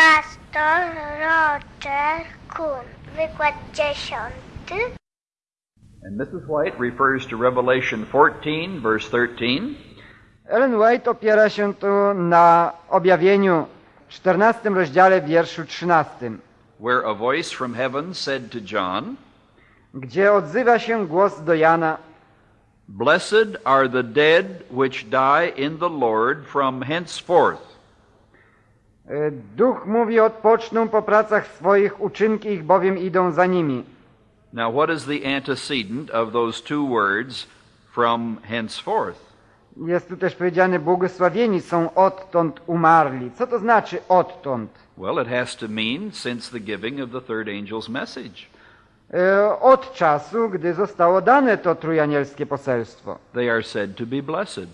Pastor Roger Kuhn. Wykład dziesiąty. And Mrs. White refers to Revelation 14, verse 13, Ellen White opiera się tu na objawieniu w 14 rozdziale wierszu 13, where a voice from heaven said to John, gdzie odzywa się głos do Jana Blessed are the dead which die in the Lord from henceforth. E, Duch mówi, odpoczną po pracach swoich, uczynki ich bowiem idą za nimi. Now, what is the antecedent of those two words, from henceforth? Jest tu też powiedziane, błogosławieni są odtąd umarli. Co to znaczy odtąd? Well, it has to mean since the giving of the third angel's message. E, Od czasu, gdy zostało dane to trójanielskie poselstwo. They are said to be blessed.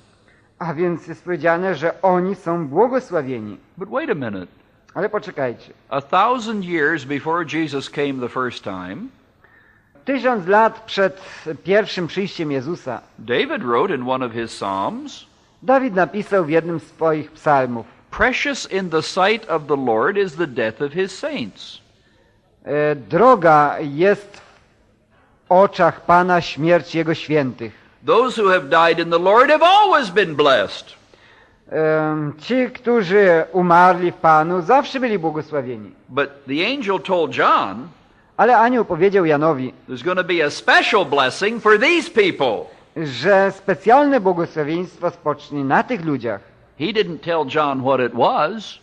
A więc jest powiedziane, że oni są błogosławieni. But wait a minute. Ale poczekajcie. A thousand years before Jesus came the first time, Tysiąc lat przed pierwszym przyjściem Jezusa David wrote in one of his Psalms, Dawid napisał w jednym z swoich psalmów Precious in the sight of the Lord is the death of his saints. e, Droga jest w oczach Pana śmierć Jego świętych. Those who have died in the Lord have always been blessed. Ci, którzy umarli w Panu, zawsze byli błogosławieni. But the angel told John Ale anioł powiedział Janowi, there's going to be a special blessing for these people. że specjalne błogosławieństwo spocznie na tych ludziach. He didn't tell John what it was,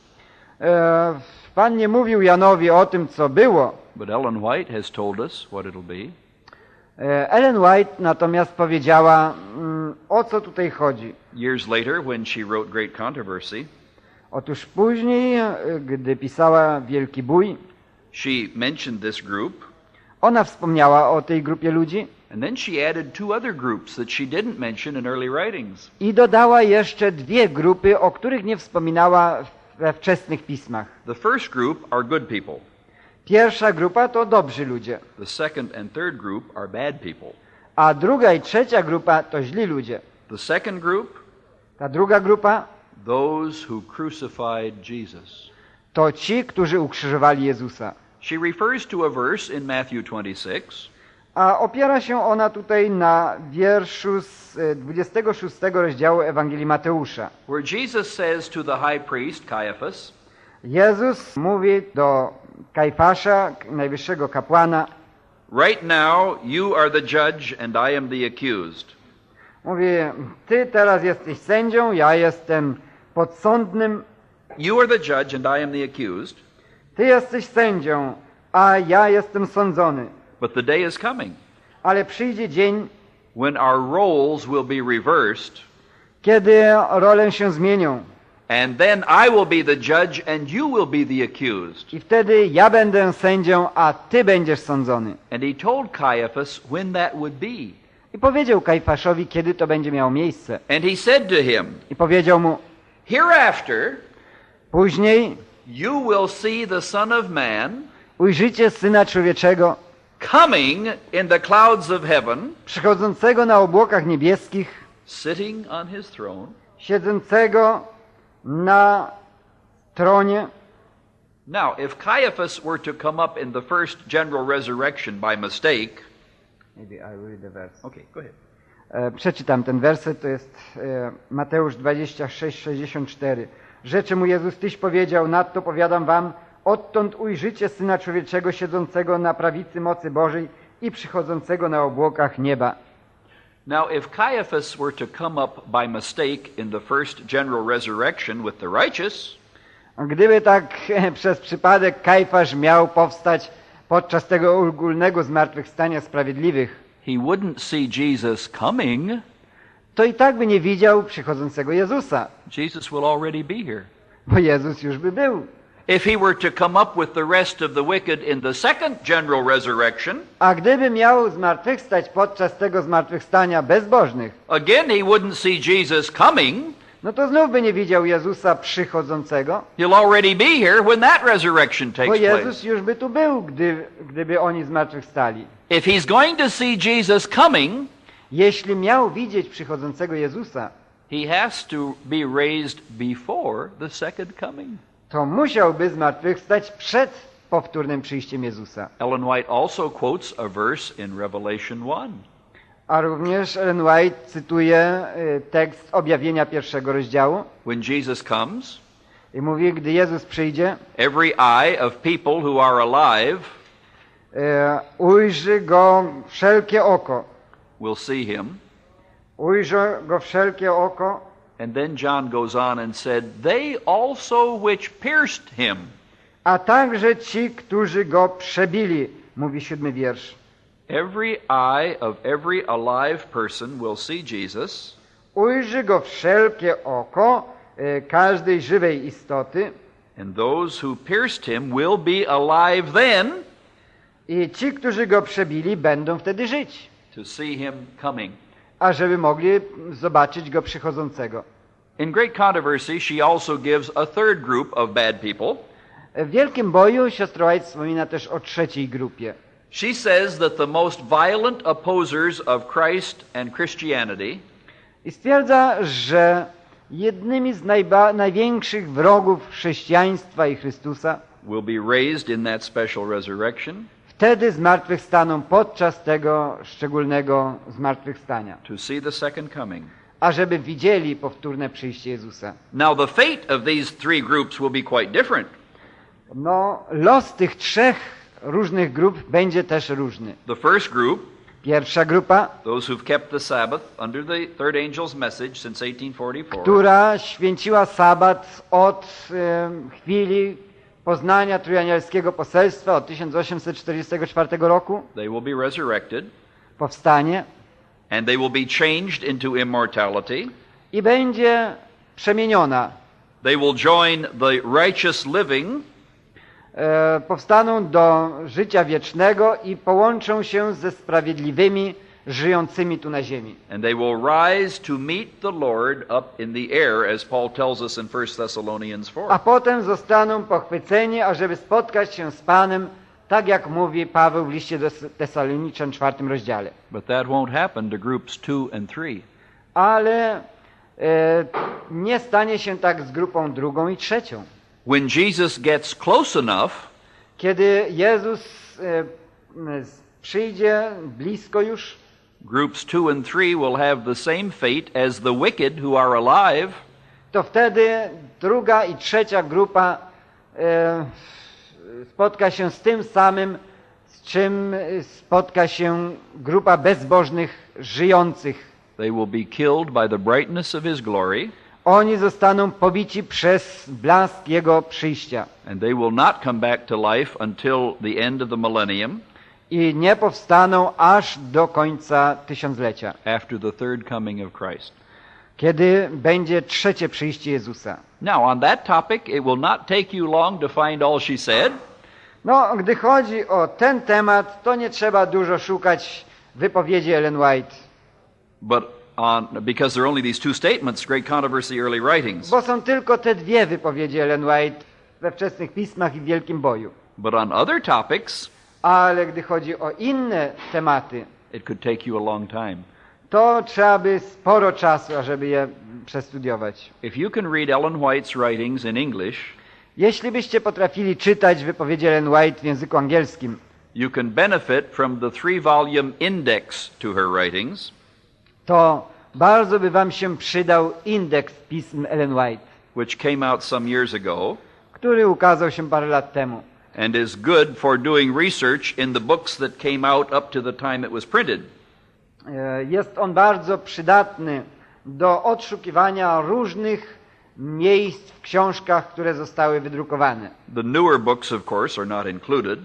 Pan nie mówił Janowi o tym, co było. but Ellen White has told us what it'll be. E, Ellen White natomiast powiedziała, mm, o co tutaj chodzi. Years later, when she wrote Great Controversy, Otóż później, e, gdy pisała Wielki Bój, she mentioned this group, ona wspomniała o tej grupie ludzi and then she added two other groups that she didn't mention in early writings. i dodała jeszcze dwie grupy, o których nie wspominała we wczesnych pismach. The first group are good people. Pierwsza grupa to dobrzy ludzie, The second and third group are bad people. a druga i trzecia grupa to źli ludzie. The second group, Ta druga grupa those who crucified Jesus. to ci, którzy ukrzyżowali Jezusa. She refers to a verse in Matthew 26, A opiera się ona tutaj na wierszu z e, 26 rozdziału Ewangelii Mateusza. where Jesus says to the high priest, Caiaphas, Jezus mówi do Kajfasza, najwyższego kapłana, Right now you are the judge and I am the accused. mówi, ty teraz jesteś sędzią, ja jestem podsądnym, You are the judge and I am the accused, ty jesteś sędzią, a ja jestem sądzony. but the day is coming Ale przyjdzie dzień, when our roles will be reversed, kiedy role się zmienią. And then I will be the judge and you will be the accused. I wtedy ja będę sędzią, a ty będziesz sądzony. And he told Caiaphas when that would be. I powiedział Kajfaszowi, kiedy to będzie miało miejsce. And he said to him, I powiedział mu, Hereafter później you will see the Son of Man ujrzycie Syna Człowieczego coming in the clouds of heaven, przychodzącego na obłokach niebieskich, sitting on his throne. siedzącego na tronie. Now, if Caiaphas were to come up in the first general resurrection by mistake, okay, go ahead. E, Przeczytam ten werset, to jest e, Mateusz 26, 64. Rzeczy mu Jezus, Tyś powiedział, nadto powiadam wam, odtąd ujrzycie Syna Człowieczego siedzącego na prawicy mocy Bożej i przychodzącego na obłokach nieba. Now, if Caiaphas were to come up by mistake in the first general resurrection with the righteous, Gdyby tak przez przypadek Kajfasz miał powstać podczas tego ogólnego zmartwychwstania sprawiedliwych, he wouldn't see Jesus coming. to i tak by nie widział przychodzącego Jezusa, Jesus will already be here. bo Jezus już by był. If he were to come up with the rest of the wicked in the second general resurrection, A gdyby miał zmartwychwstać podczas tego zmartwychwstania bezbożnych, again he wouldn't see Jesus coming. no to znów by nie widział Jezusa przychodzącego, He'll already be here when that resurrection bo takes Jezus place. już by tu był, gdy, gdyby oni zmartwychwstali. If he's going to see Jesus coming, Jeśli miał widzieć przychodzącego Jezusa, he has to be raised before the second coming. To musiałby zmartwychwstać przed powtórnym przyjściem Jezusa. Ellen White also quotes a verse in Revelation 1. A również Ellen White cytuje y, tekst objawienia pierwszego rozdziału When Jesus comes, i mówi, gdy Jezus przyjdzie, every eye of people who are alive y, ujrzy go wszelkie oko. will see him. Ujrzy go wszelkie oko. And then John goes on and said, They also which pierced him. A także ci, którzy go przebili, mówi siódmy wiersz. Every eye of every alive person will see Jesus, Ujrzy go wszelkie oko e, każdej żywej istoty and those who pierced him will be alive then i ci, którzy go przebili, będą wtedy żyć, to see him coming. ażeby mogli zobaczyć go przychodzącego. In Great Controversy, she also gives a third group of bad people. W Wielkim Boju siostra White wspomina też o trzeciej grupie. She says that the most violent opposers of Christ and Christianity I stwierdza, że jednymi z największych wrogów chrześcijaństwa i Chrystusa will be raised in that special resurrection wtedy zmartwychwstaną podczas tego szczególnego zmartwychwstania, to see the second coming. Ażeby widzieli powtórne przyjście Jezusa. Now, the fate of these three groups will be quite different. No, los tych trzech różnych grup będzie też różny. The first group, Pierwsza grupa, those who've kept the Sabbath under the third angel's message since 1844, która święciła sabat od em, chwili poznania trójanielskiego poselstwa od 1844 roku, they will be resurrected, powstanie and they will be changed into immortality. i będzie przemieniona. They will join the righteous living E, powstaną do życia wiecznego i połączą się ze sprawiedliwymi, żyjącymi tu na ziemi. And they will rise to meet the Lord up in the air, as Paul tells us in 1 Thessalonians 4. A potem zostaną pochwyceni, ażeby spotkać się z Panem, tak jak mówi Paweł w liście do Tesaloniczan w czwartym rozdziale. But that won't happen to groups 2 and 3. Ale e, nie stanie się tak z grupą drugą i trzecią. When Jesus gets close enough, Kiedy Jezus e, przyjdzie blisko już, groups 2 and 3 will have the same fate as the wicked who are alive, to wtedy druga i trzecia grupa e, spotka się z tym samym, z czym e, spotka się grupa bezbożnych, żyjących. they will be killed by the brightness of his glory, Oni zostaną pobici przez blask Jego przyjścia and they will not come back to life until the end of the millennium, i nie powstaną aż do końca tysiąclecia, after the third coming of Christ. kiedy będzie trzecie przyjście Jezusa. Now, on that topic, it will not take you long to find all she said. No, gdy chodzi o ten temat, to nie trzeba dużo szukać wypowiedzi Ellen White. But on, because there are only these two statements, Great Controversy, Early Writings. Bo są tylko te dwie wypowiedzi Ellen White we wczesnych pismach i w Wielkim Boju. But on other topics, Ale gdy chodzi o inne tematy, it could take you a long time. to trzeba by sporo czasu, ażeby je przestudiować. If you can read Ellen White's writings in English, Jeśli byście potrafili czytać wypowiedzi Ellen White w języku angielskim, you can benefit from the three volume index to her writings, to bardzo by wam się przydał indeks pism Ellen White, which came out some years ago który ukazał się parę lat temu. and is good for doing research in the books that came out up to the time it was printed. E, Jest on bardzo przydatny do odszukiwania różnych miejsc w książkach, które zostały wydrukowane. The newer books, of course, are not included.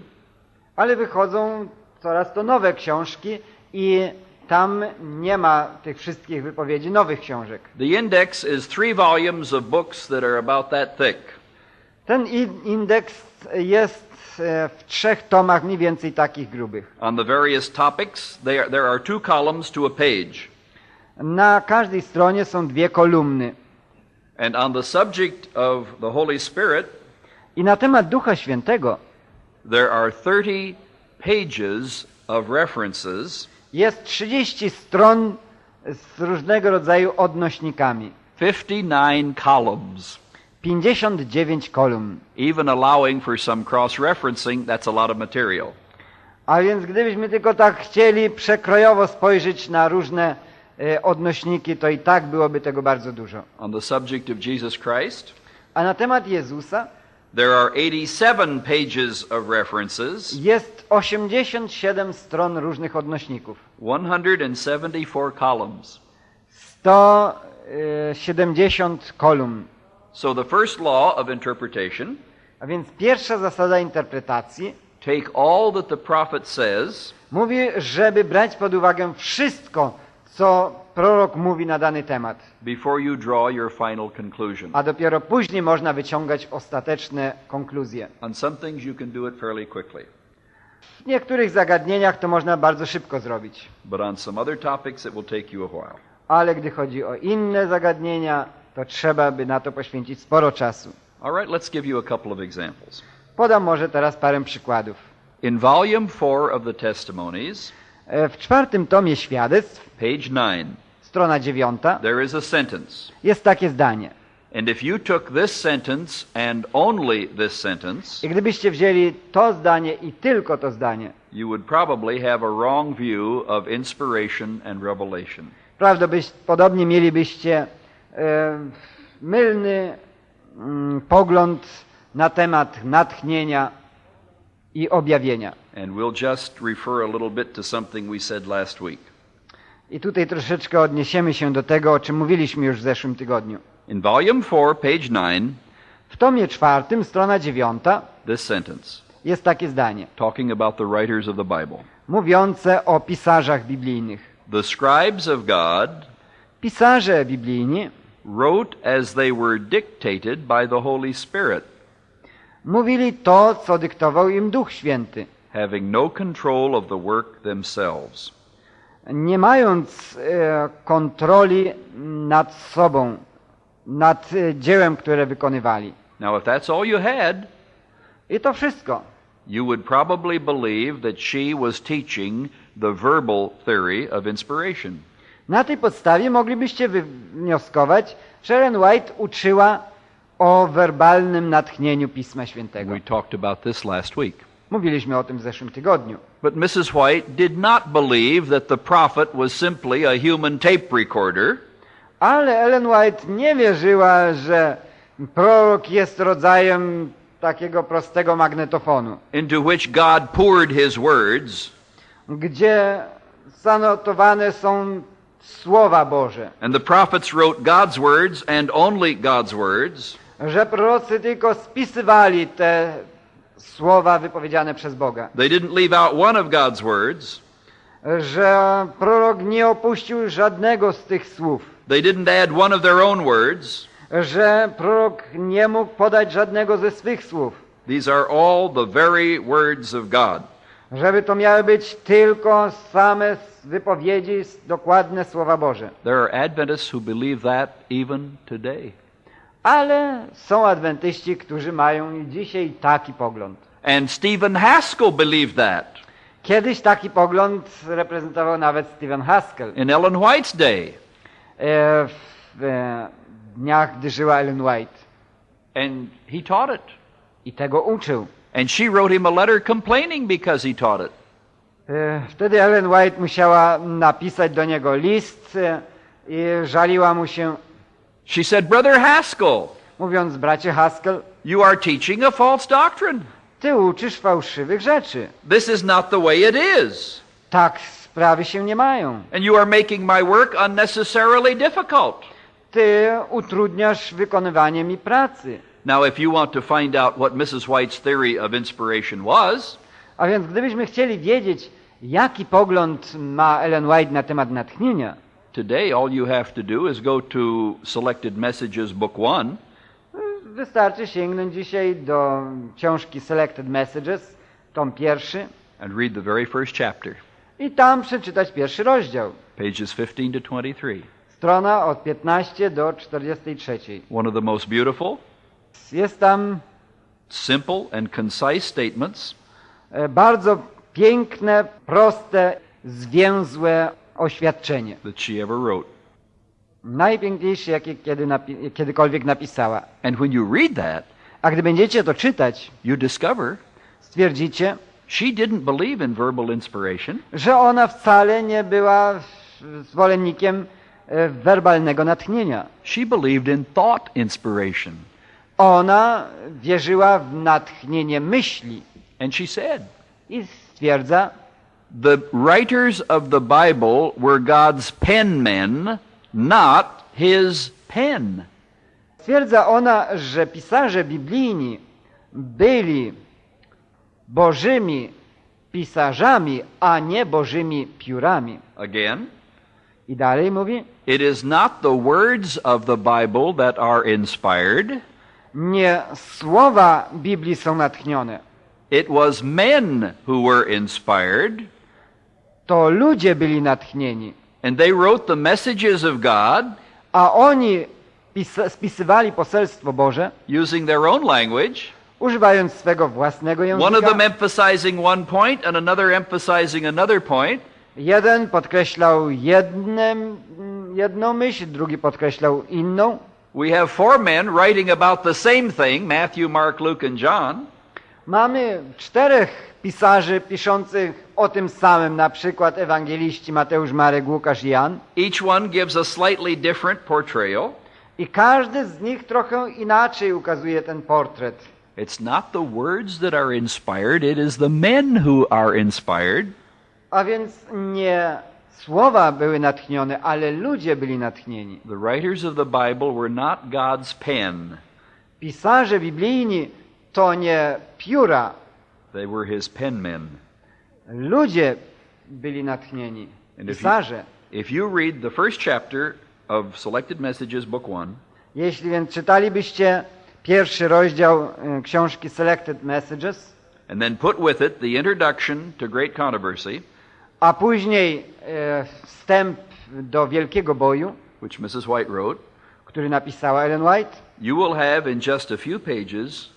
Ale wychodzą coraz to nowe książki i tam nie ma tych wszystkich wypowiedzi nowych książek. The index is three volumes of books that are about that thick. Ten in- indeks jest e, w trzech tomach mniej więcej takich grubych. On the various topics, they are, there are two columns to a page. Na każdej stronie są dwie kolumny. And on the subject of the Holy Spirit, I na temat Ducha Świętego there are 30 pages of references, jest 30 stron z różnego rodzaju odnośnikami. 59 columns. 59 kolumn. Even allowing for some cross-referencing, that's a lot of material. A więc gdybyśmy tylko tak chcieli przekrojowo spojrzeć na różne odnośniki, to i tak byłoby tego bardzo dużo. On the subject of Jesus Christ, A na temat Jezusa there are 87 pages of references, jest 87 stron różnych odnośników. 174 columns. 170 kolumn. So the first law of interpretation, A więc pierwsza zasada interpretacji take all that the prophet says mówi, żeby brać pod uwagę wszystko, co prorok mówi na dany temat. before you draw your final conclusion. A dopiero później można wyciągać ostateczne konkluzje. On some things you can do it fairly quickly, W niektórych zagadnieniach to można bardzo szybko zrobić. but on some other topics it will take you a while. Ale gdy chodzi o inne zagadnienia, to trzeba by na to poświęcić sporo czasu. All right, let's give you a couple of examples. Podam może teraz parę przykładów. In volume 4 of the Testimonies, W czwartym tomie świadectw, page 9, strona dziewiąta, there is a sentence. jest takie zdanie. And if you took this sentence and only this sentence, I gdybyście wzięli to zdanie i tylko to zdanie, you would probably have a wrong view of inspiration and revelation. prawdopodobnie mielibyście e, mylny mm, pogląd na temat natchnienia i objawienia. And we'll just refer a little bit to something we said last week. I tutaj troszeczkę odniesiemy się do tego, o czym mówiliśmy już w zeszłym tygodniu. In volume 4, page 9, W tomie czwartym, strona dziewiąta, this sentence, jest takie zdanie, talking about the writers of the Bible. mówiące o pisarzach biblijnych. The scribes of God Pisarze biblijni wrote as they were dictated by the Holy Spirit, mówili to, co dyktował im Duch Święty, having no control of the work themselves. nie mając e, kontroli nad sobą, nad e, dziełem, które wykonywali. Now, if that's all you had, I to wszystko. you would probably believe that she was teaching the verbal theory of inspiration. Na tej podstawie moglibyście wywnioskować, że Ellen White uczyła o werbalnym natchnieniu Pisma Świętego. We talked about this last week. Mówiliśmy o tym w zeszłym tygodniu. But Mrs. White did not believe that the prophet was simply a human tape recorder, Ale Ellen White nie wierzyła, że prorok jest rodzajem takiego prostego magnetofonu, into which God poured his words, gdzie zanotowane są słowa Boże, and the prophets wrote God's words and only God's words, że prorocy tylko spisywali te słowa wypowiedziane przez Boga, they didn't leave out one of God's words, że prorok nie opuścił żadnego z tych słów, they didn't add one of their own words. że prorok nie mógł podać żadnego ze swych słów, These are all the very words of God. żeby to miały być tylko same wypowiedzi, dokładne słowa Boże. There are Adventists who believe that even today. Ale są adwentyści, którzy mają dzisiaj taki pogląd. And Stephen Haskell believed that Kiedyś taki pogląd reprezentował nawet Stephen Haskell in Ellen White's day. e, w e, dniach, gdy żyła Ellen White. And he taught it. I tego uczył. And she wrote him a letter complaining because he taught it. E, Wtedy Ellen White musiała napisać do niego list e, i żaliła mu się, She said, Brother Haskell, mówiąc, bracie Haskell, you are teaching a false doctrine. ty uczysz fałszywych rzeczy. This is not the way it is. Tak sprawy się nie mają. And you are making my work unnecessarily difficult. Ty utrudniasz wykonywanie mi pracy. Now, if you want to find out what Mrs. White's theory of inspiration was, A więc gdybyśmy chcieli wiedzieć, jaki pogląd ma Ellen White na temat natchnienia, today all you have to do is go to Selected Messages, Book 1, wystarczy sięgnąć dzisiaj do książki Selected Messages, tom pierwszy, and read the very first chapter, i tam przeczytać pierwszy rozdział. pages 15 to 23. Strona od 15 do 43. One of the most beautiful, Jest tam simple, and concise statements e, bardzo piękne, proste, zwięzłe oświadczenie. that she ever wrote. Najpiękniejszy, jaki kiedy napi- kiedykolwiek napisała. And when you read that, A gdy będziecie to czytać, you discover stwierdzicie, she didn't believe in verbal inspiration. że ona wcale nie była zwolennikiem e, werbalnego natchnienia. She believed in thought inspiration. Ona wierzyła w natchnienie myśli And she said, i stwierdza, The writers of the Bible were God's penmen, not his pen. stwierdza ona, że pisarze biblijni byli bożymi pisarzami, a nie bożymi piórami. Again, I dalej mówi, it is not the words of the Bible that are inspired, nie słowa Biblii są natchnione, it was men who were inspired, to ludzie byli natchnieni, and they wrote the messages of God a oni pis- spisywali poselstwo Boże, using their own language, używając swego własnego one of them języka. emphasizing one point and another emphasizing another point. Jeden podkreślał jednem, jedną myśl, drugi podkreślał inną. We have four men writing about the same thing Matthew, Mark, Luke, and John. Mamy czterech pisarzy piszących o tym samym, na przykład ewangeliści Mateusz, Marek, Łukasz i Jan. Each one gives a slightly different portrayal. I każdy z nich trochę inaczej ukazuje ten portret. It's not the words that are inspired, it is the men who are inspired. A więc nie słowa były natchnione, ale ludzie byli natchnieni. The writers of the Bible were not God's pen, Pisarze biblijni to nie pióra, they were his penmen. ludzie byli natchnieni. And if you- Pisarze. If you read the first chapter of Selected Messages, Book 1, Jeśli więc czytalibyście pierwszy rozdział e, książki Selected Messages, and then put with it the introduction to Great Controversy, a później e, wstęp do Wielkiego Boju, which Mrs. White wrote, który napisała Ellen White, you will have in just a few pages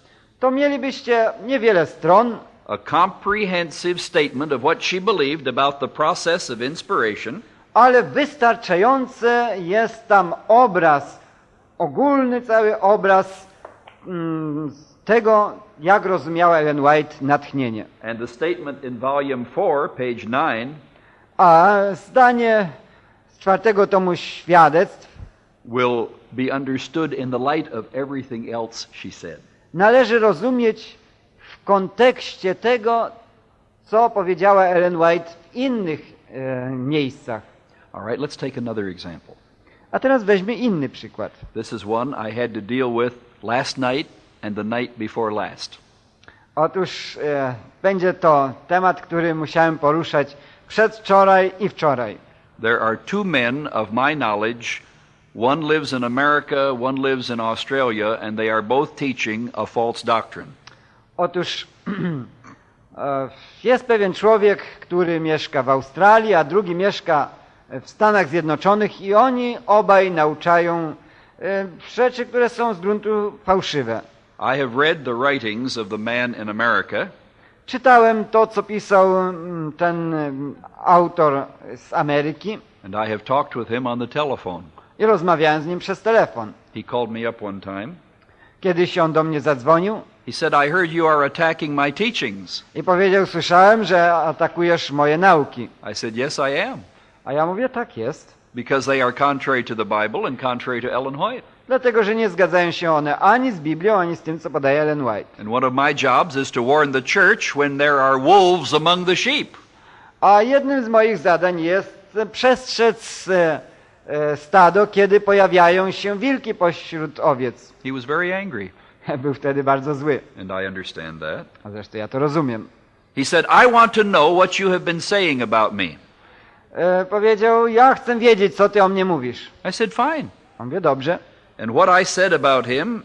to mielibyście niewiele stron, a comprehensive statement of what she believed about the process of inspiration ale wystarczający jest tam obraz, ogólny cały obraz mm, tego, jak rozumiała Ellen White natchnienie. and the statement in volume 4, page 9, A zdanie z czwartego tomu świadectw will be understood in the light of everything else she said. Należy rozumieć w kontekście tego, co powiedziała Ellen White w innych e, miejscach. All right, let's take another example. A teraz weźmy inny przykład. This is one I had to deal with last night and the night before last. Otóż e, będzie to temat, który musiałem poruszać przedwczoraj i wczoraj. There are two men of my knowledge. One lives in America, one lives in Australia, and they are both teaching a false doctrine. Otóż e, jest pewien człowiek, który mieszka w Australii, a drugi mieszka w Stanach Zjednoczonych i oni obaj nauczają e, rzeczy, które są z gruntu fałszywe. I have read the writings of the man in America, Czytałem to, co pisał ten autor z Ameryki and I have talked with him on the telephone. I rozmawiałem z nim przez telefon. He called me up one time. Kiedyś on do mnie zadzwonił He said, I heard you are attacking my teachings. i powiedział, słyszałem, że atakujesz moje nauki. I said, Yes, I am, A ja mówię, tak jest. because they are contrary to the Bible and contrary to Ellen White. Dlatego, że nie zgadzają się one ani z Biblią, ani z tym, co podaje Ellen White. And one of my jobs is to warn the church when there are wolves among the sheep. A jednym z moich zadań jest przestrzec e, stado, kiedy pojawiają się wilki pośród owiec. He was very angry, Był wtedy bardzo zły. and I understand that. A zresztą ja to rozumiem. He said, I want to know what you have been saying about me. E, powiedział, ja chcę wiedzieć, co ty o mnie mówisz. I said, Fine. On wie, dobrze. And what I said about him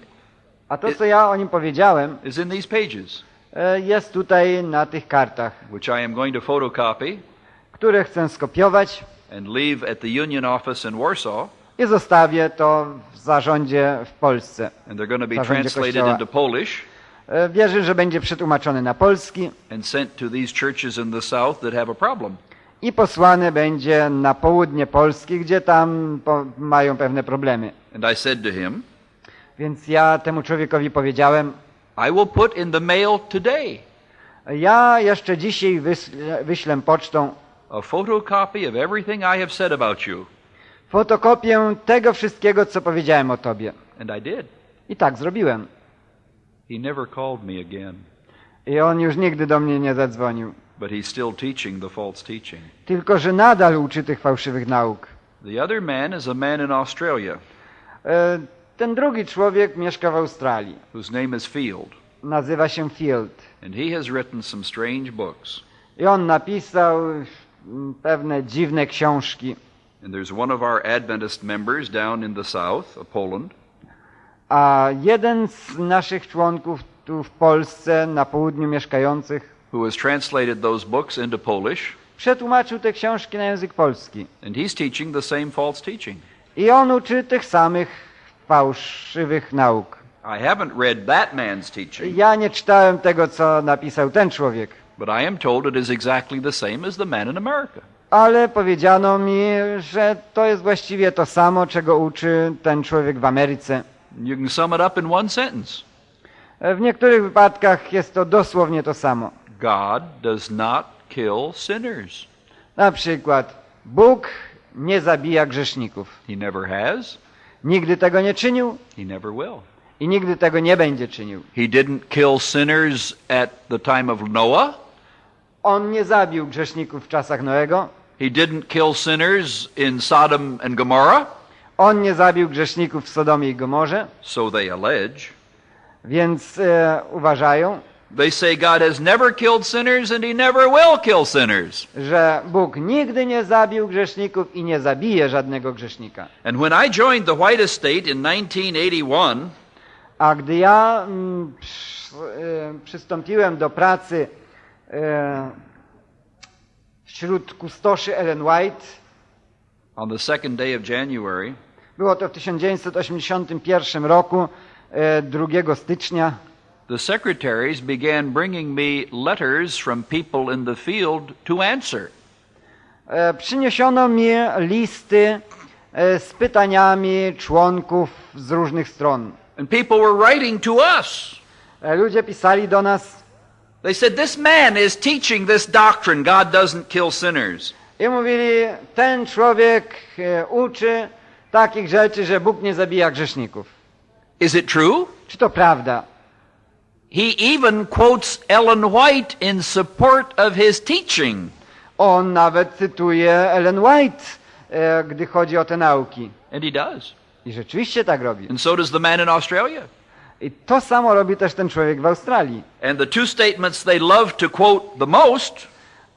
A to, co ja o nim powiedziałem, is in these pages, e, jest tutaj na tych kartach, which I am going to photocopy które chcę skopiować and leave at the Union office in Warsaw. i zostawię to w zarządzie w Polsce. And they're going to be translated Kościoła. into Polish E, Wierzę, że będzie przetłumaczony na polski and sent to these churches in the South that have a problem. i posłany będzie na południe Polski, gdzie tam mają pewne problemy. And I said to him, Więc ja temu człowiekowi powiedziałem, I will put in the mail today ja jeszcze dzisiaj wyślę pocztą a photocopy of everything I have said about you. fotokopię tego wszystkiego, co powiedziałem o tobie. And I did. I tak zrobiłem. He never called me again, I on już nigdy do mnie nie zadzwonił. but he's still teaching the false teaching. Tylko, że nadal uczy tych fałszywych nauk. The other man is a man in Australia E, Ten drugi człowiek mieszka w Australii. whose name is Field, Nazywa się Field. and he has written some strange books. I on napisał pewne dziwne książki. And there's one of our Adventist members down in the south of Poland A jeden z naszych członków tu w Polsce, na południu mieszkających, who has translated those books into Polish, przetłumaczył te książki na język polski. and he's teaching the same false teaching. I on uczy tych samych fałszywych nauk. I haven't read that man's teaching, Ja nie czytałem tego, co napisał ten człowiek, but I am told it is exactly the same as the man in America. ale powiedziano mi, że to jest właściwie to samo, czego uczy ten człowiek w Ameryce. You can sum it up in one sentence W niektórych wypadkach jest to dosłownie to samo. God does not kill sinners. Na przykład Bóg nie zabija grzeszników. He never has, Nigdy tego nie czynił he never will. i nigdy tego nie będzie czynił. He didn't kill sinners at the time of Noah. On nie zabił grzeszników w czasach Noego. He didn't kill sinners in Sodom and Gomorrah, On nie zabił grzeszników w Sodomie i Gomorze, so they allege. więc e, uważają, They say God has never killed sinners and he never will kill sinners. że Bóg nigdy nie zabił grzeszników i nie zabije żadnego grzesznika. And when I joined the White Estate in 1981, A gdy ja mm, przy, e, przystąpiłem do pracy wśród kustoszy Ellen White, on the second day of January, było to w 1981 roku, e, 2 stycznia, the secretaries began bringing me letters from people in the field to answer. e, przyniesiono mi listy e, z pytaniami członków z różnych stron. And people were writing to us. E, Ludzie pisali do nas They said, This man is teaching this doctrine God doesn't kill sinners. i mówili, ten człowiek e, uczy takich rzeczy, że Bóg nie zabija grzeszników. Is it true? Czy to prawda? He even quotes Ellen White in support of his teaching. On nawet cytuje Ellen White, e, gdy chodzi o te nauki. And he does. I rzeczywiście tak robi. And so does the man in Australia. I to samo robi też ten człowiek w Australii. And the two statements they love to quote the most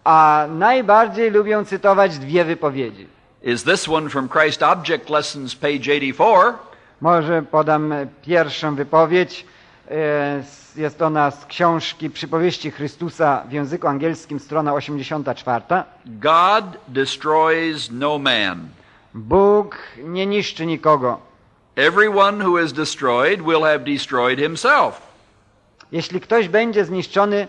A najbardziej lubią cytować dwie wypowiedzi. is this one from Christ Object Lessons, page 84. Może podam e, pierwszą wypowiedź. E, Jest ona z książki Przypowieści Chrystusa w języku angielskim, strona 84. God destroys no man. Bóg nie niszczy nikogo. Everyone who is destroyed will have destroyed himself. Jeśli ktoś będzie zniszczony,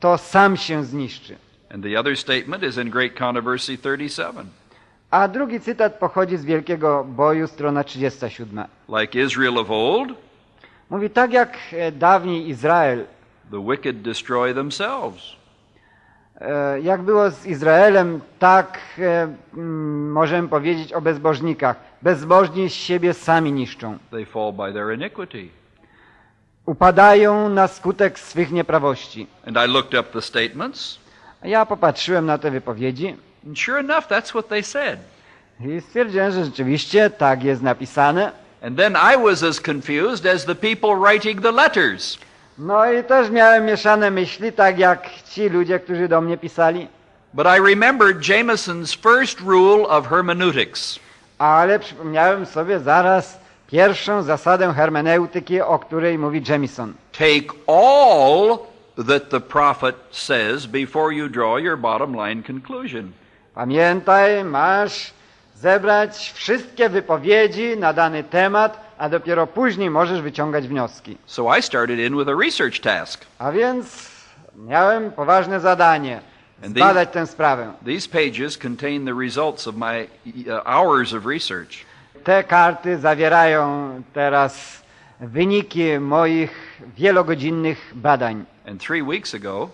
to sam się zniszczy. And the other statement is in Great Controversy 37. A drugi cytat pochodzi z Wielkiego Boju, strona 37. Like Israel of old, Mówi tak jak e, dawniej Izrael, the wicked destroy themselves. e, jak było z Izraelem, tak e, możemy powiedzieć o bezbożnikach. Bezbożni z siebie sami niszczą. They fall by their iniquity. Upadają na skutek swych nieprawości. And I looked up the statements, Ja popatrzyłem na te wypowiedzi and sure enough, that's what they said. i stwierdziłem, że rzeczywiście tak jest napisane. And then I was as confused as the people writing the letters. No i też miałem mieszane myśli, tak jak ci ludzie, którzy do mnie pisali. But I remembered Jameson's first rule of hermeneutics. Ale przypomniałem sobie zaraz pierwszą zasadę hermeneutyki, o której mówi Jamison. Take all that the prophet says before you draw your bottom line conclusion. Pamiętaj, masz zebrać wszystkie wypowiedzi na dany temat, a dopiero później możesz wyciągać wnioski. So I started in with a research task. A więc miałem poważne zadanie. And zbadać tę sprawę. these pages contain the results of my uh, hours of research. Te karty zawierają teraz wyniki moich wielogodzinnych badań. And three weeks ago,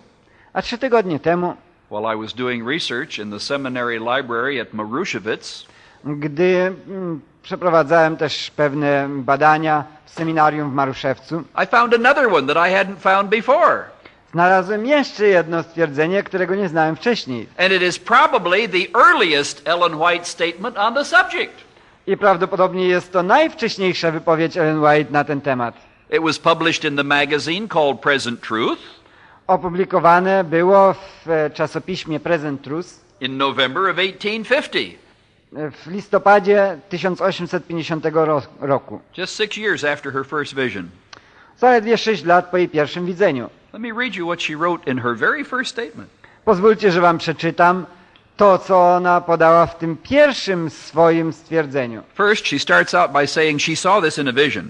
A trzy tygodnie temu, while I was doing research in the seminary library at Marushevitz, gdy mm, przeprowadzałem też pewne badania w seminarium w Maruszewcu, I found another one that I hadn't found before. Znalazłem jeszcze jedno stwierdzenie, którego nie znałem wcześniej. And it is probably the earliest Ellen White statement on the subject. I prawdopodobnie jest to najwcześniejsza wypowiedź Ellen White na ten temat. It was published in the magazine called Present Truth Opublikowane było w e, czasopiśmie Present Truth in November of 1850, e, w listopadzie 1850 ro- roku. just six years after her first vision. Zaledwie sześć lat po jej pierwszym widzeniu. Let me read you what she wrote in her very first statement. Pozwólcie, że wam przeczytam to, co ona podała w tym pierwszym swoim stwierdzeniu. First, she starts out by saying she saw this in a vision.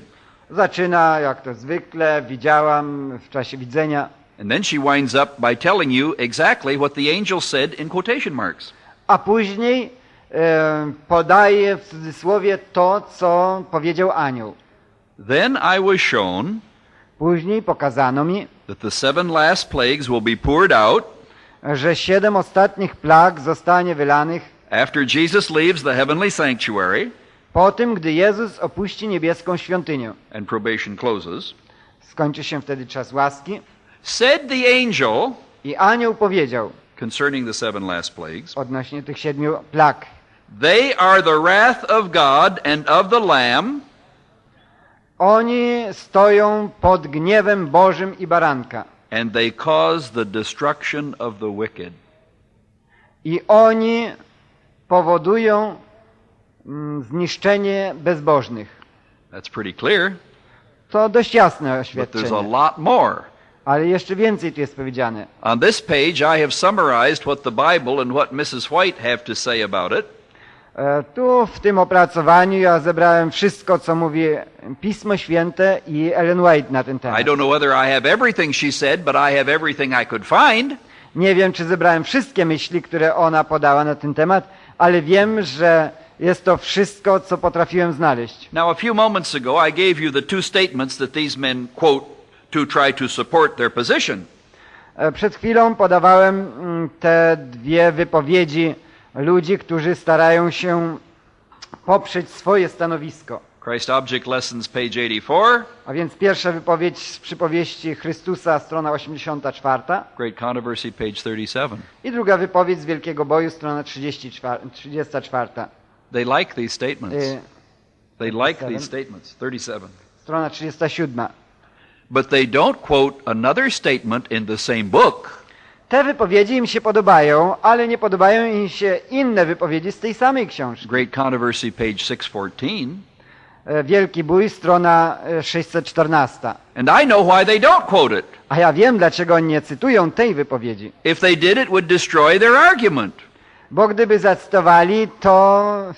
Zaczyna, jak to zwykle, widziałam w czasie widzenia, And then she winds up by telling you exactly what the angel said in quotation marks. a później e, podaje w cudzysłowie to, co powiedział anioł. Then I was shown Później pokazano mi, that the seven last plagues will be poured out że siedem ostatnich plag zostanie wylanych after Jesus leaves the heavenly sanctuary po tym, gdy Jezus opuści niebieską świątynię. and probation closes. Skończy się wtedy czas łaski. Said the angel I anioł powiedział concerning the seven last plagues, odnośnie tych siedmiu plag. They are the wrath of God and of the Lamb, Oni stoją pod gniewem Bożym i baranka. and they cause the destruction of the wicked. I oni powodują mm, zniszczenie bezbożnych. That's pretty clear, To dość jasne but there's a oświadczenie. lot more. Ale jeszcze więcej tu jest powiedziane. On this page, I have summarized what the Bible and what Mrs. White have to say about it. E, Tu w tym opracowaniu ja zebrałem wszystko, co mówi Pismo Święte i Ellen White na ten I temat. don't know whether I have everything she said, but I have everything I could find. Nie wiem, czy zebrałem wszystkie myśli, które ona podała na ten temat, ale wiem, że jest to wszystko, co potrafiłem znaleźć. Now, a few moments ago, I gave you the two statements that these men quote to try to support their position. E, Przed chwilą podawałem mm, te dwie wypowiedzi ludzi, którzy starają się poprzeć swoje stanowisko. Christ Object Lessons, page 84, A więc pierwsza wypowiedź z przypowieści Chrystusa, strona 84 Great Controversy, page 37. i druga wypowiedź z Wielkiego Boju, strona 34. 34. They like these statements. Y, They like 37. these statements. 37. Strona 37. But they don't quote another statement in the same book Te wypowiedzi im się podobają, ale nie podobają im się inne wypowiedzi z tej samej książki. Great Controversy, page 614. E, Wielki Bój, strona e, 614. And I know why they don't quote it. A ja wiem, dlaczego oni nie cytują tej wypowiedzi. If they did, it would destroy their argument. Bo gdyby zacytowali, to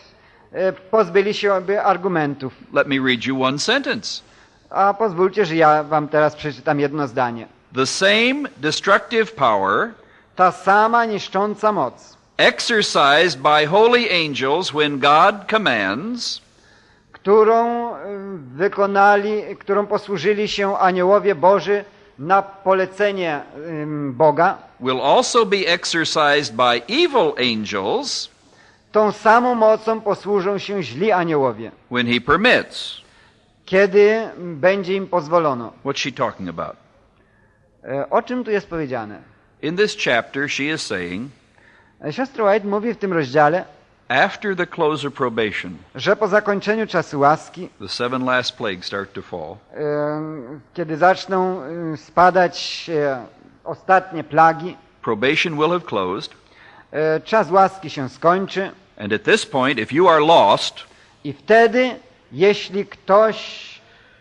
e, pozbyli się by argumentów. Let me read you one sentence. A pozwólcie, że ja wam teraz przeczytam jedno zdanie. The same destructive power Ta sama niszcząca moc, exercised by holy angels when God commands którą e, wykonali, którą posłużyli się aniołowie Boży na polecenie Boga, will also be exercised by evil angels tą samą mocą posłużą się źli aniołowie, when he permits. kiedy będzie im pozwolono. What's she talking about? E, O czym tu jest powiedziane? In this chapter, she is saying, E, Siostra White mówi w tym rozdziale, after the close of probation, że po zakończeniu czasu łaski, the seven last plagues start to fall. e, kiedy zaczną spadać ostatnie plagi, Probation will have closed, czas łaski się skończy and at this point, if you are lost, i wtedy, jeśli ktoś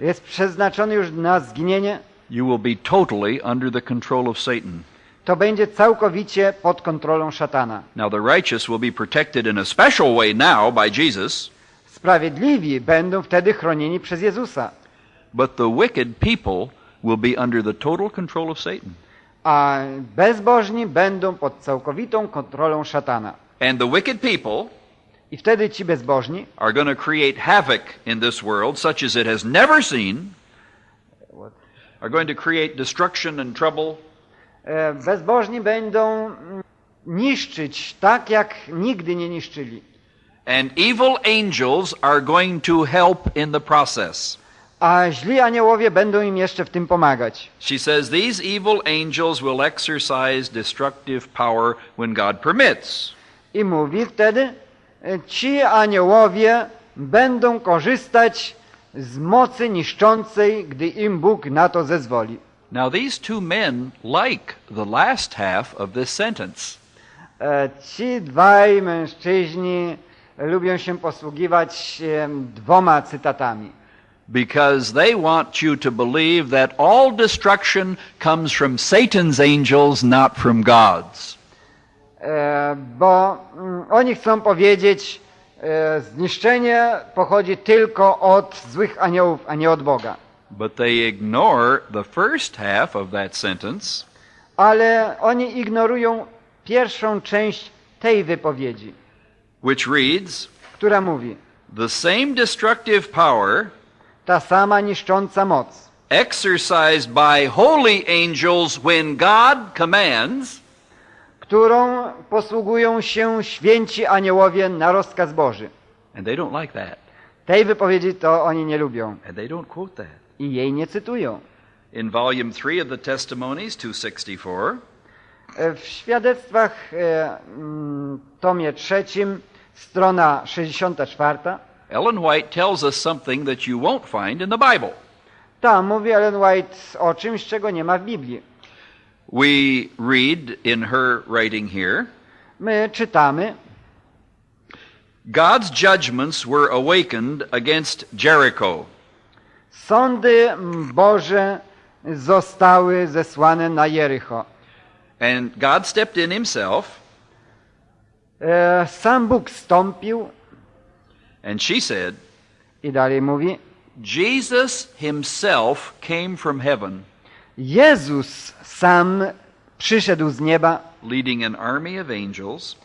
jest przeznaczony już na zginienie, you will be totally under the control of Satan. to będzie całkowicie pod kontrolą szatana. Now, the righteous will be protected in a special way now by Jesus, Sprawiedliwi będą wtedy chronieni przez Jezusa, but the wicked people will be under the total control of Satan. a bezbożni będą pod całkowitą kontrolą szatana. And the wicked people I wtedy ci bezbożni are going to create havoc in this world such as it has never seen, are going to create destruction and trouble, e, bezbożni będą mm, niszczyć tak, jak nigdy nie niszczyli. and evil angels are going to help in the process. A źli aniołowie będą im jeszcze w tym pomagać. She says these evil angels will exercise destructive power when God permits. I mówi wtedy, e, ci aniołowie będą korzystać z mocy niszczącej, gdy im Bóg na to zezwoli. Now, these two men like the last half of this sentence. E, Ci dwaj mężczyźni lubią się posługiwać dwoma cytatami. because they want you to believe that all destruction comes from Satan's angels, not from God's. E, Bo mm, oni chcą powiedzieć, zniszczenie pochodzi tylko od złych aniołów, a nie od Boga. But they ignore the first half of that sentence, Ale oni ignorują pierwszą część tej wypowiedzi, which reads która mówi, The same destructive power ta sama niszcząca moc, exercised by holy angels when God commands którą posługują się święci aniołowie na rozkaz Boży. and they don't like that Tej wypowiedzi to oni nie lubią and they don't quote that i jej nie cytują. in volume 3 of the testimonies 264 E, W świadectwach e, mm, tomie trzecim, strona 64, ellen white tells us something that you won't find in the bible tam mówi Ellen White o czymś, czego nie ma w Biblii. We read in her writing here My czytamy, God's judgments were awakened against Jericho. sądy Boże zostały zesłane na Jericho. And God stepped in himself, E, Sam Bóg stąpił and she said, i dalej mówi, Jesus himself came from heaven, Jezus sam przyszedł z nieba, leading an army of angels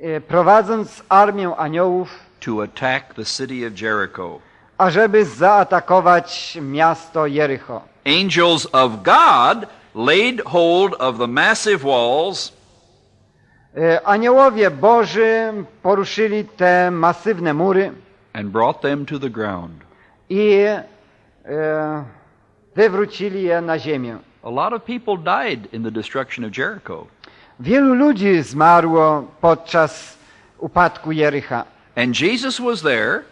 e, prowadząc armię aniołów, to attack the city of Jericho. ażeby zaatakować miasto Jericho. Angels of God laid hold of the massive walls E, Aniołowie Boży poruszyli te masywne mury and brought them to the ground. i e, wywrócili je na ziemię. A lot of people died in the destruction of Jericho. Wielu ludzi zmarło podczas upadku Jericha, And Jesus was there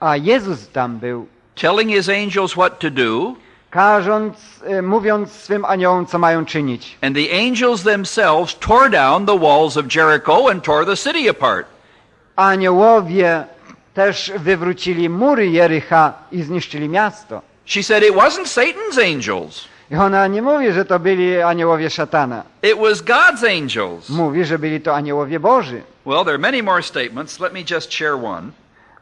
a Jezus tam był, telling his angels what to do. każąc, e, mówiąc swym aniołom, co mają czynić. And the angels themselves tore down the walls of Jericho and tore the city apart. Aniołowie też wywrócili mury Jericha i zniszczyli miasto. She said it wasn't Satan's angels, I ona nie mówi, że to byli aniołowie szatana. it was God's angels. Mówi, że byli to aniołowie Boży. Well, there are many more statements. Let me just share one.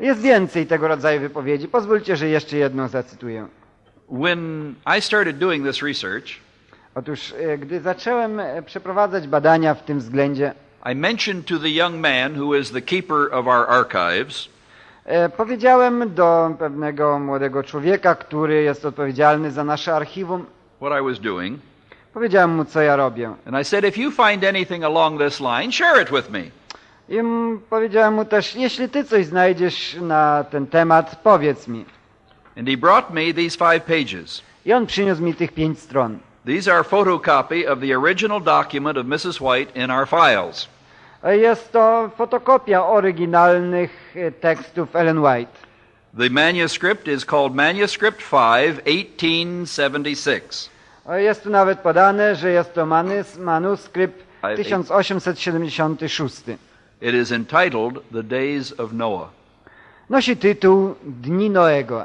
Jest więcej tego rodzaju wypowiedzi. Pozwólcie, że jeszcze jedną zacytuję. When I started doing this research, Otóż, e, gdy zacząłem e, przeprowadzać badania w tym względzie, I mentioned to the young man who is the keeper of our archives e, powiedziałem do pewnego młodego człowieka, który jest odpowiedzialny za nasze archiwum, what I was doing. powiedziałem mu, co ja robię. And I said, if you find anything along this line, share it with me. I powiedziałem mu też, jeśli ty coś znajdziesz na ten temat, powiedz mi. And he brought me these five pages. I on przyniósł mi tych pięć stron. These are photocopy of the original document of Mrs. White in our files. E, Jest to fotokopia oryginalnych e, tekstów Ellen White. The manuscript is called Manuscript 5, 1876. Jest tu nawet podane, że jest to manus, manuskrypt Ale- 1876. It is entitled The Days of Noah. Nosi tytuł Dni Noego.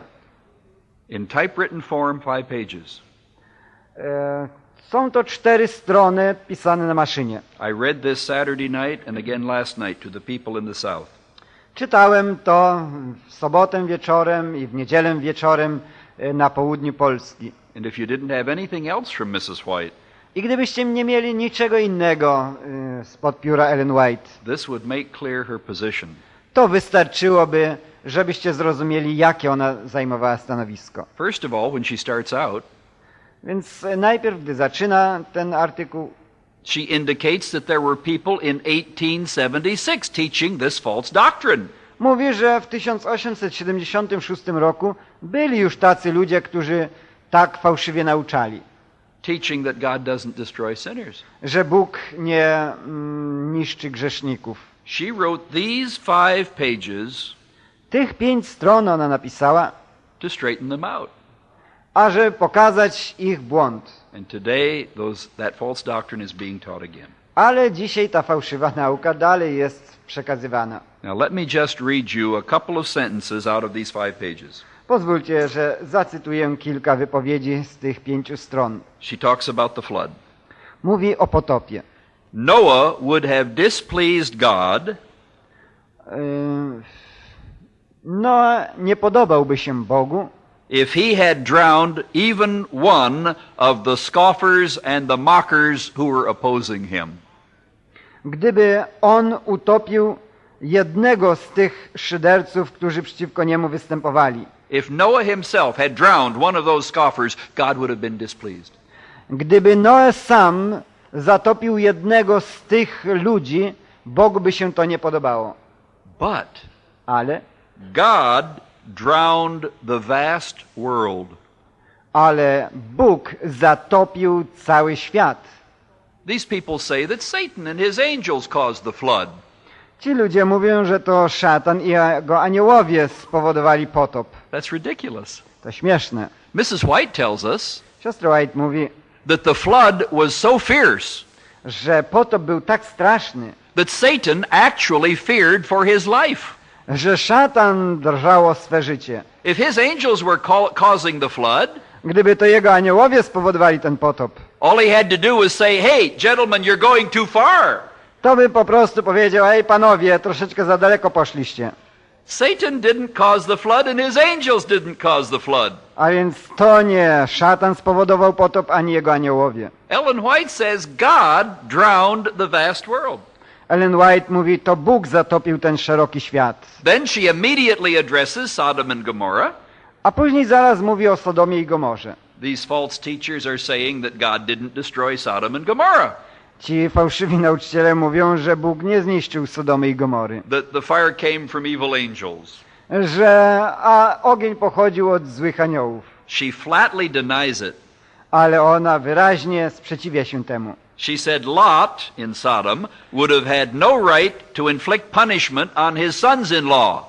In typewritten form, five pages. E, Są to cztery strony pisane na maszynie. I read this Saturday night and again last night to the people in the South. Czytałem to w sobotę wieczorem i w niedzielę wieczorem e, na południu Polski. And if you didn't have anything else from Mrs. White, I gdybyście nie mieli niczego innego y, spod pióra Ellen White, this would make clear her position. to wystarczyłoby, żebyście zrozumieli, jakie ona zajmowała stanowisko. First of all, when she starts out, Więc e, najpierw, gdy zaczyna ten artykuł, she indicates that there were people in 1876 teaching this false doctrine. mówi, że w 1876 roku byli już tacy ludzie, którzy tak fałszywie nauczali, teaching that God doesn't destroy sinners. że Bóg nie mm, niszczy grzeszników. She wrote these five pages Tych pięć stron ona napisała, to straighten them out. ażeby pokazać ich błąd. And today, those, that false doctrine is being taught again. Ale dzisiaj ta fałszywa nauka dalej jest przekazywana. Now, let me just read you a couple of sentences out of these five pages. Pozwólcie, że zacytuję kilka wypowiedzi z tych pięciu stron. She talks about the flood. Mówi o potopie. Noah would have displeased God Yy, No, nie podobałby się Bogu, if he had drowned even one of the scoffers and the mockers who were opposing him. gdyby on utopił jednego z tych szyderców, którzy przeciwko niemu występowali. If Noah himself had drowned one of those scoffers, God would have been displeased. Gdyby Noe sam zatopił jednego z tych ludzi, Bogu by się to nie podobało. But Ale, God drowned the vast world. ale Bóg zatopił cały świat. These people say that Satan and his angels caused the flood. Ci ludzie mówią, że to szatan i jego aniołowie spowodowali potop. That's ridiculous. To śmieszne. Mrs. White tells us Siostra White mówi, that the flood was so fierce że potop był tak straszny, that Satan actually feared for his life. że szatan drżał o swe życie. If his angels were ca- causing the flood, Gdyby to jego aniołowie spowodowali ten potop, all he had to do was say, hey, gentlemen, you're going too far. To by po prostu powiedział, ej panowie, troszeczkę za daleko poszliście. Satan didn't cause the flood and his angels didn't cause the flood. A więc to nie szatan spowodował potop, ani jego aniołowie. Ellen White says God drowned the vast world. Ellen White mówi, to Bóg zatopił ten szeroki świat. Then she immediately addresses Sodom and Gomorrah. A później zaraz mówi o Sodomie i Gomorze. These false teachers are saying that God didn't destroy Sodom and Gomorrah, Ci fałszywi nauczyciele mówią, że Bóg nie zniszczył Sodomy i Gomory. that the fire came from evil angels. Że a ogień pochodził od złych aniołów. She flatly denies it. Ale ona wyraźnie sprzeciwia się temu. She said Lot in Sodom would have had no right to inflict punishment on his sons in law.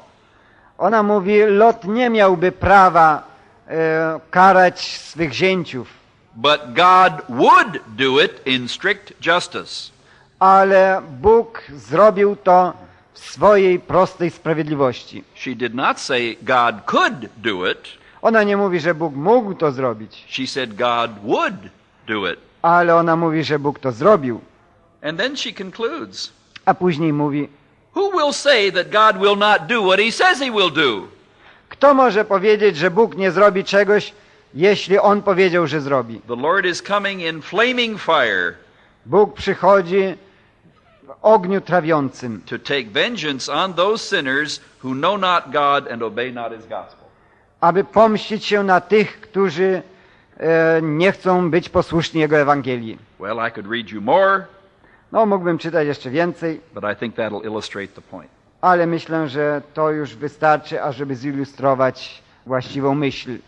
Ona mówi, Lot nie miałby prawa e, karać swych zięciów, But God would do it in strict justice. ale Bóg zrobił to w swojej prostej sprawiedliwości. She did not say God could do it. Ona nie mówi, że Bóg mógł to zrobić, She said God would do it. ale ona mówi, że Bóg to zrobił. And then she concludes A później mówi, Who will say that God will not do what he says he will do? kto może powiedzieć, że Bóg nie zrobi czegoś, jeśli On powiedział, że zrobi? The Lord is coming in flaming fire Bóg przychodzi w ogniu trawiącym, to take vengeance on those sinners who know not God and obey not his gospel. aby pomścić się na tych, którzy e, nie chcą być posłuszni Jego Ewangelii. Well, I could read you more, No, mógłbym czytać jeszcze więcej, but I think that'll illustrate the point. ale myślę, że to już wystarczy, ażeby zilustrować właściwą myśl.